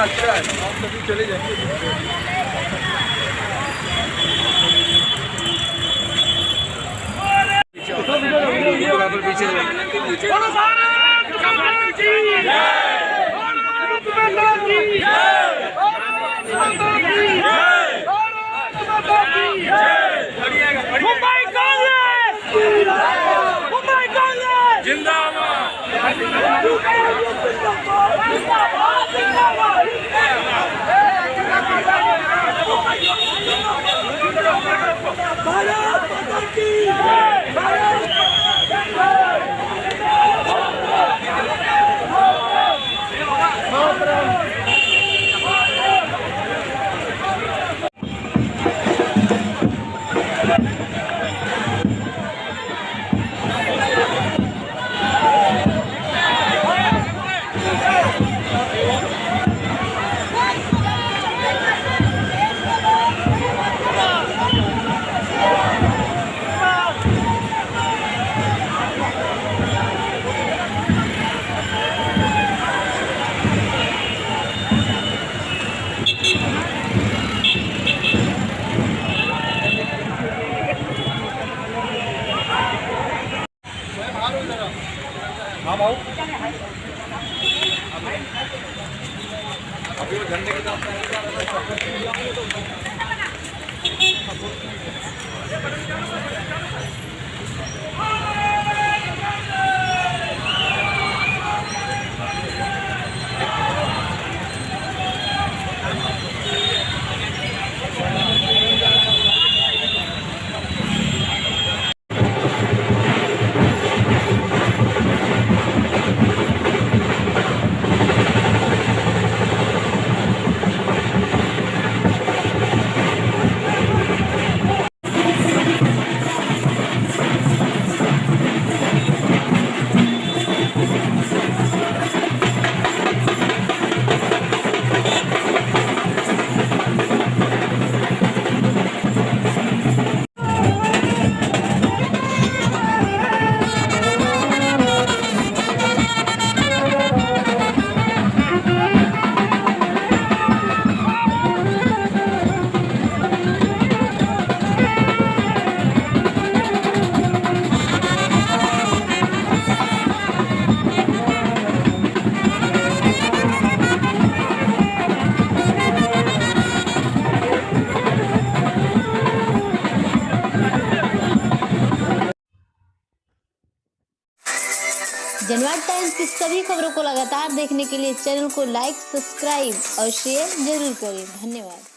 चले जाएँगे पीछे हाँ भाऊ अभी वो झंडे के साथ जनवाद टाइम्स की सभी खबरों को लगातार देखने के लिए चैनल को लाइक, सब्सक्राइब और शेयर ज़रूर करें। धन्यवाद।